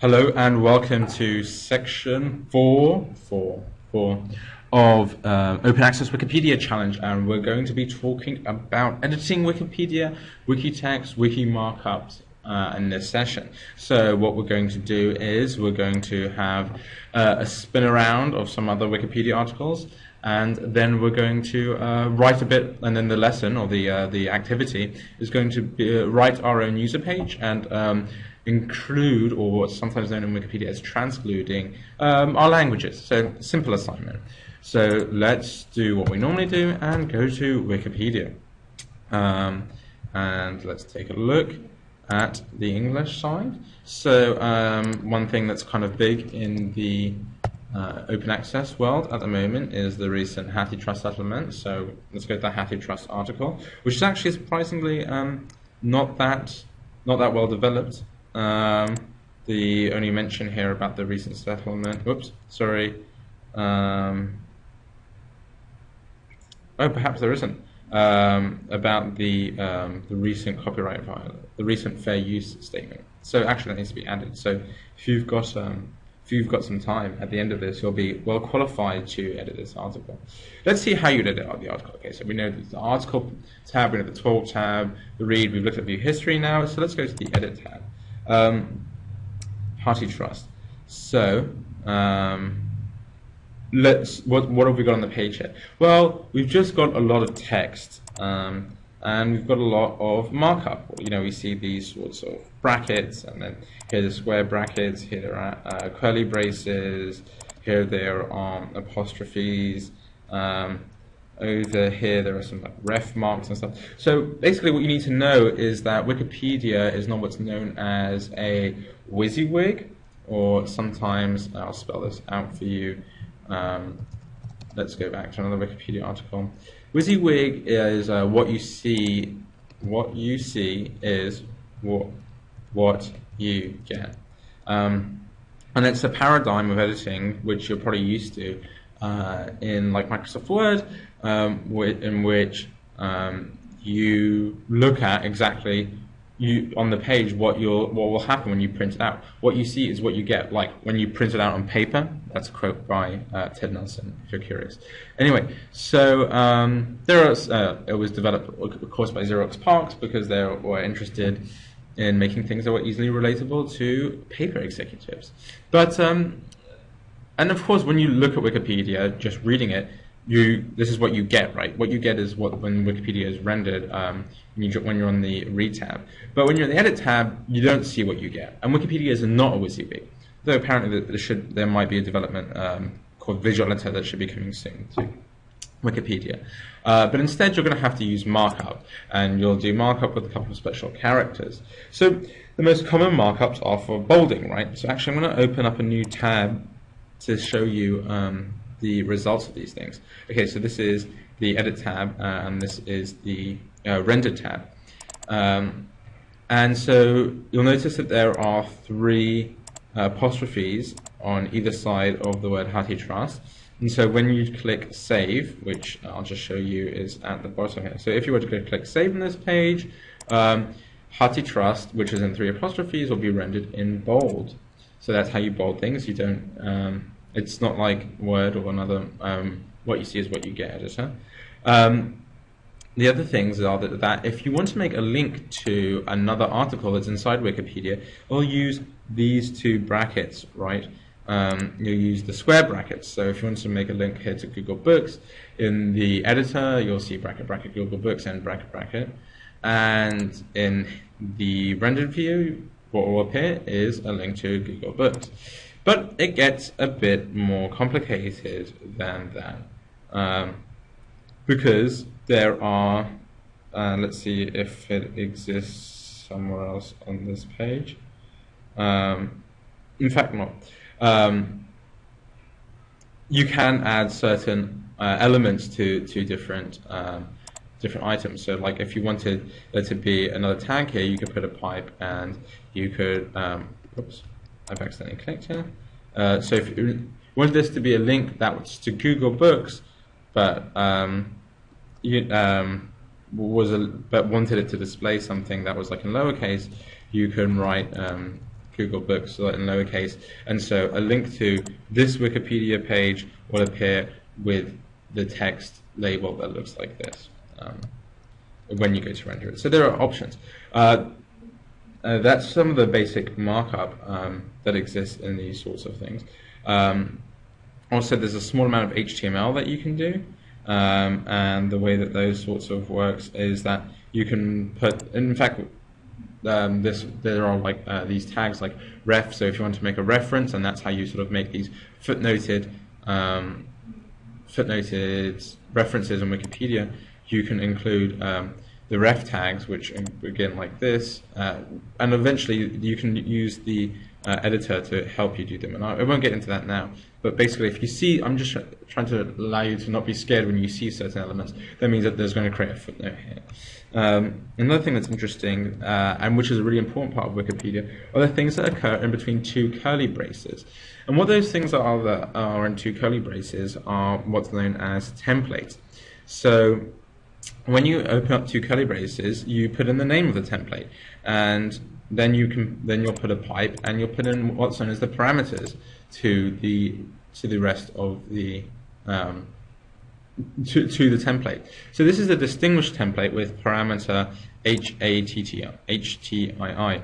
Hello and welcome to section four, four, four of uh, Open Access Wikipedia Challenge, and we're going to be talking about editing Wikipedia, wiki text, wiki markups uh, in this session. So what we're going to do is we're going to have uh, a spin around of some other Wikipedia articles, and then we're going to uh, write a bit, and then the lesson or the uh, the activity is going to be, uh, write our own user page. And um, include, or what's sometimes known in Wikipedia as transcluding, um, our languages. So simple assignment. So let's do what we normally do and go to Wikipedia. Um, and let's take a look at the English side. So um, one thing that's kind of big in the uh, open access world at the moment is the recent HathiTrust settlement. So let's go to the HathiTrust article, which is actually surprisingly um, not that not that well developed. Um, the only mention here about the recent settlement. Whoops, sorry. Um, oh, perhaps there isn't. Um, about the um, the recent copyright violation, the recent fair use statement. So actually, that needs to be added. So if you've got um, if you've got some time at the end of this, you'll be well qualified to edit this article. Let's see how you edit the article. Okay, so we know the article tab, we know the talk tab, the read, we've looked at view history now, so let's go to the edit tab. Um, HathiTrust. So, um, let's, what, what have we got on the page here? Well, we've just got a lot of text. Um, and we've got a lot of markup. You know, we see these sorts of brackets, and then here the square brackets, here there are uh, curly braces, here there are apostrophes, um, over here there are some like ref marks and stuff. So basically what you need to know is that Wikipedia is not what's known as a WYSIWYG, or sometimes, I'll spell this out for you, um, let's go back to another Wikipedia article. WYSIWYG is uh, what you see. What you see is what what you get, um, and it's a paradigm of editing which you're probably used to uh, in like Microsoft Word, um, in which um, you look at exactly you on the page what you'll what will happen when you print it out. What you see is what you get. Like when you print it out on paper. That's a quote by uh, Ted Nelson. If you're curious. Anyway, so um, there was uh, it was developed of course by Xerox PARCs because they were interested in making things that were easily relatable to paper executives. But um, and of course, when you look at Wikipedia, just reading it, you this is what you get, right? What you get is what when Wikipedia is rendered um, when, you, when you're on the read tab. But when you're in the edit tab, you don't see what you get. And Wikipedia is not a WYSIWYG, though apparently there should there might be a development um, called Visual Editor that should be coming soon to Wikipedia. Uh, but instead, you're going to have to use markup, and you'll do markup with a couple of special characters. So the most common markups are for bolding, right? So actually, I'm going to open up a new tab to show you um, the results of these things. Okay, so this is the edit tab, uh, and this is the uh, render tab. Um, and so you'll notice that there are three uh, apostrophes on either side of the word HathiTrust. And so when you click save, which I'll just show you is at the bottom here. So if you were to click save on this page, um, HathiTrust, which is in three apostrophes, will be rendered in bold. So that's how you bold things. You don't um, it's not like Word or another, um, what you see is what you get editor. Um, the other things are that, that if you want to make a link to another article that's inside Wikipedia, we'll use these two brackets, right? Um, you'll use the square brackets. So if you want to make a link here to Google Books, in the editor, you'll see bracket, bracket, Google Books, and bracket, bracket. And in the rendered view, what appear is a link to Google Books. But it gets a bit more complicated than that. Um, because there are, uh, let's see if it exists somewhere else on this page. Um, in fact, not. Um, you can add certain uh, elements to, to different um, different items. So like if you wanted there to be another tag here, you could put a pipe and you could, um, oops, I've accidentally clicked here. Uh, so if you wanted this to be a link that was to Google Books, but um, you, um, was a, but wanted it to display something that was like in lowercase, you can write um, Google Books in lowercase, and so a link to this Wikipedia page will appear with the text label that looks like this um, when you go to render it. So there are options. Uh, uh, that's some of the basic markup um, that exists in these sorts of things. Um, also, there's a small amount of HTML that you can do, um, and the way that those sorts of works is that you can put, in fact, um, this there are like uh, these tags like ref. So if you want to make a reference, and that's how you sort of make these footnoted um, footnoted references on Wikipedia, you can include um, the ref tags, which begin like this, uh, and eventually you can use the uh, editor to help you do them. And I, I, won't get into that now, but basically, if you see, I'm just trying to allow you to not be scared when you see certain elements. That means that there's going to create a footnote here. Um, another thing that's interesting, uh, and which is a really important part of Wikipedia, are the things that occur in between two curly braces. And what those things are that are in two curly braces are what's known as templates. So when you open up two curly braces, you put in the name of the template, and then you can then you'll put a pipe and you'll put in what's known as the parameters to the to the rest of the um, to, to the template. So this is a distinguished template with parameter HATTI, HTII.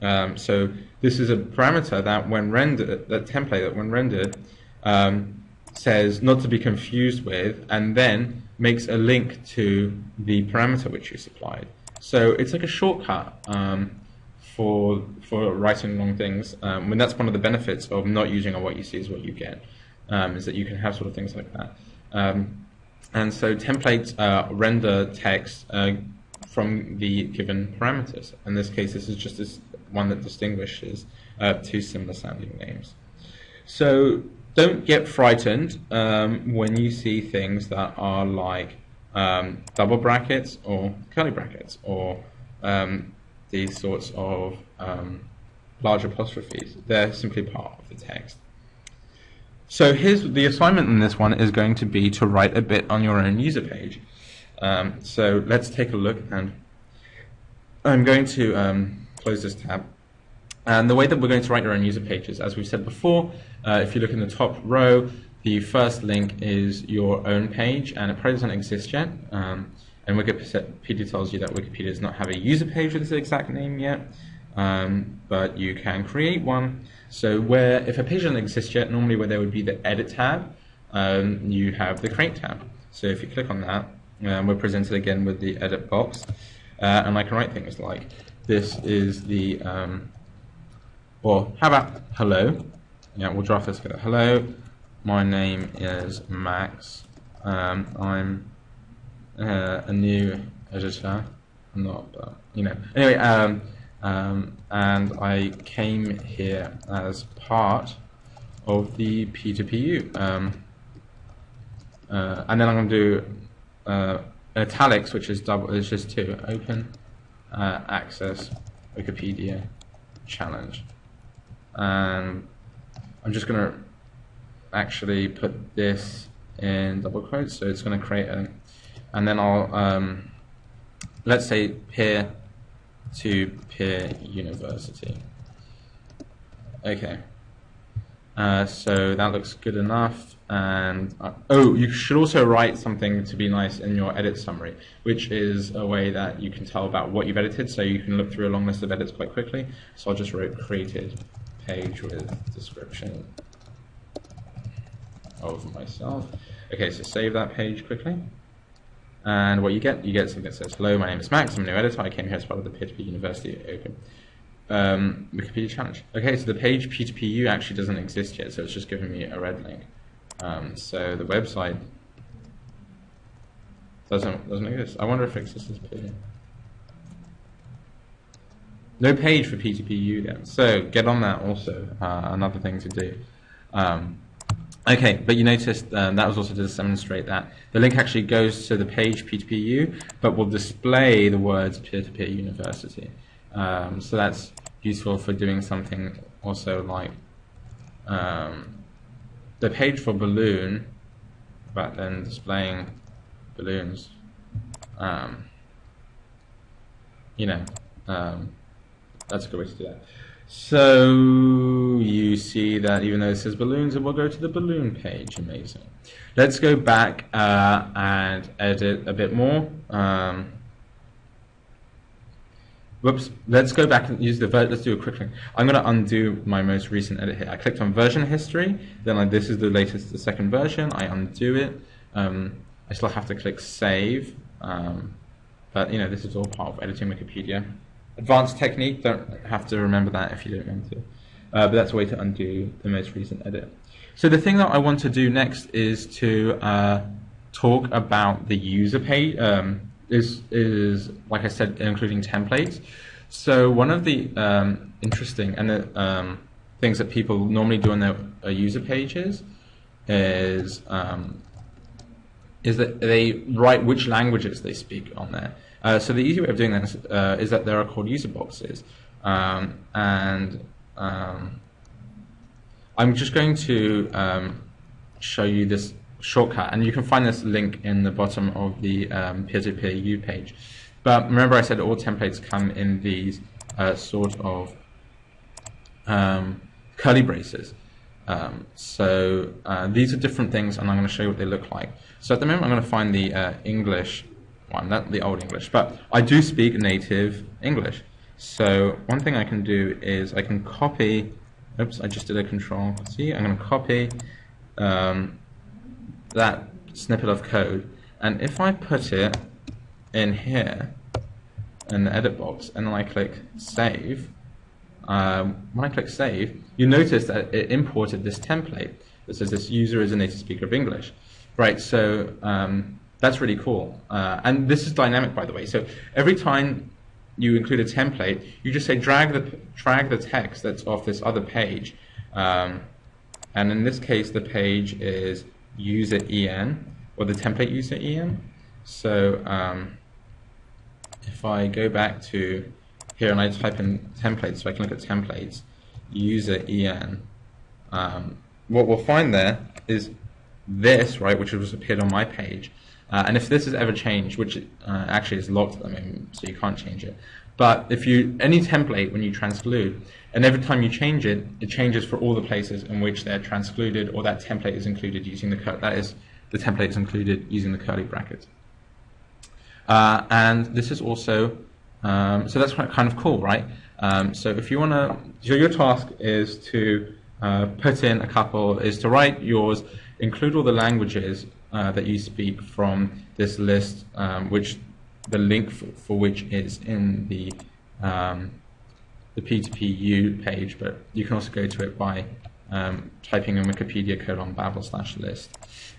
Um, so this is a parameter that when rendered, that template that when rendered um, says not to be confused with, and then makes a link to the parameter which you supplied. So it's like a shortcut um, for for writing long things. Um, when that's one of the benefits of not using a what you see is what you get, um, is that you can have sort of things like that. Um, and so templates uh, render text uh, from the given parameters. In this case, this is just this one that distinguishes uh, two similar sounding names. So don't get frightened um, when you see things that are like um, double brackets or curly brackets or um, these sorts of um, large apostrophes. They're simply part of the text. So here's the assignment in this one is going to be to write a bit on your own user page. Um, so let's take a look and I'm going to um, close this tab. And the way that we're going to write your own user pages, as we've said before, uh, if you look in the top row, the first link is your own page, and it probably doesn't exist yet. Um, and Wikipedia tells you that Wikipedia does not have a user page with this exact name yet, um, but you can create one. So where, if a page doesn't exist yet, normally where there would be the Edit tab, um, you have the Create tab. So if you click on that, um, we're presented again with the Edit box, uh, and I can write things like, this is the um, or how about hello? Yeah, we'll draft this together. Hello, my name is Max. Um, I'm uh, a new editor. I'm not, but you know. Anyway, um, um, and I came here as part of the P2PU. Um, uh, and then I'm going to do uh, italics, which is double, is just to open uh, access Wikipedia challenge and I'm just going to actually put this in double quotes so it's going to create a and then I'll um, let's say peer to peer university. Okay. Uh, so that looks good enough and uh, oh you should also write something to be nice in your edit summary which is a way that you can tell about what you've edited so you can look through a long list of edits quite quickly. So I'll just write created page with description of myself. Okay, so save that page quickly. And what you get, you get something that says, hello, my name is Max, I'm a new editor, I came here as part of the P2P University Open um, Wikipedia Challenge. Okay, so the page P2PU actually doesn't exist yet, so it's just giving me a red link. Um, so the website doesn't, doesn't exist. I wonder if it exists as P. No page for P2PU then. So get on that also, uh, another thing to do. Um, okay, but you noticed um, that was also to demonstrate that the link actually goes to the page P2PU, but will display the words peer-to-peer -peer university. Um, so that's useful for doing something also like um, the page for balloon, but then displaying balloons. Um, you know, um, that's a good way to do that. So you see that even though it says balloons, it will go to the balloon page. Amazing. Let's go back uh, and edit a bit more. Um, whoops. Let's go back and use the, let's do a quick thing. I'm going to undo my most recent edit here. I clicked on version history, then this is the latest, the second version. I undo it. Um, I still have to click save. Um, but you know, this is all part of editing Wikipedia. Advanced technique, don't have to remember that if you don't want to. Uh, but that's a way to undo the most recent edit. So the thing that I want to do next is to uh, talk about the user page. Um, is is like I said, including templates. So one of the um, interesting and the um, things that people normally do on their uh, user pages is um, is that they write which languages they speak on there. Uh, so the easy way of doing this uh, is that there are called user boxes, um, and um, I'm just going to um, show you this shortcut, and you can find this link in the bottom of the um, peer-to-peer U page. But remember, I said all templates come in these uh, sort of um, curly braces. Um, so uh, these are different things, and I'm going to show you what they look like. So at the moment, I'm going to find the uh, English one, not the Old English, but I do speak native English. So one thing I can do is I can copy, oops, I just did a control C, I'm going to copy um, that snippet of code, and if I put it in here, in the edit box, and then I click save, um, when I click save, you notice that it imported this template that says this user is a native speaker of English. Right, so um, that's really cool. Uh, and this is dynamic, by the way. So every time you include a template, you just say drag the drag the text that's off this other page. Um, and in this case, the page is user en, or the template user en. So um, if I go back to here and I type in templates, so I can look at templates, user en, um, what we'll find there is this, right, which has appeared on my page. Uh, and if this is ever changed, which uh, actually is locked at the moment, so you can't change it. But if you, any template when you transclude, and every time you change it, it changes for all the places in which they're transcluded or that template is included using the, that is, the template is included using the curly brackets. Uh, and this is also, um, so that's kind of cool, right? Um, so if you want to, so your task is to uh, put in a couple, is to write yours, include all the languages uh, that you speak from this list, um, which the link for, for, which is in the um, the P2PU page, but you can also go to it by um, typing in Wikipedia colon babel slash list.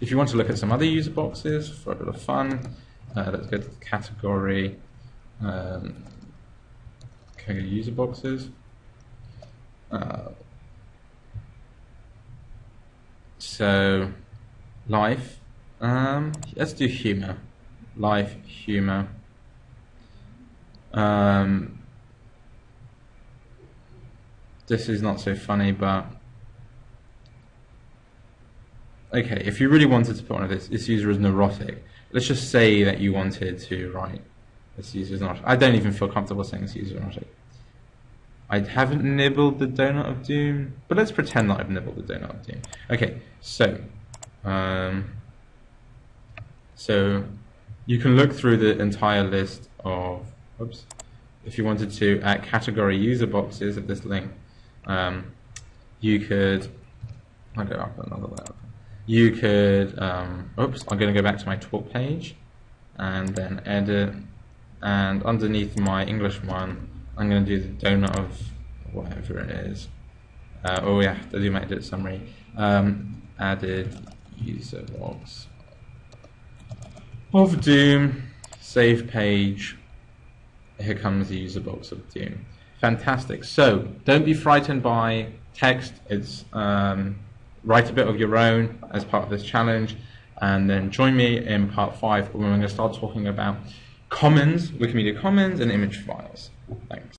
If you want to look at some other user boxes for a bit of fun, uh, let's go to the category. Um, user boxes? Uh, so, life. Um, let's do humor. Life, humor. Um, this is not so funny, but okay. If you really wanted to put one of this, this user is neurotic. Let's just say that you wanted to write this user is not. I don't even feel comfortable saying this user is neurotic. I haven't nibbled the donut of doom, but let's pretend that I've nibbled the donut of doom. Okay, so, um, so you can look through the entire list of, oops, if you wanted to, at category user boxes of this link, um, you could, I'll go up another level. You could, um, oops, I'm going to go back to my talk page and then edit, and underneath my English one, I'm going to do the donut of whatever it is. Uh, oh yeah, to do my edit summary. Um, added user logs of Doom, save page. Here comes the user box of Doom. Fantastic. So don't be frightened by text. It's um, write a bit of your own as part of this challenge, and then join me in part five when we're going to start talking about commons, Wikimedia Commons, and image files. Thanks.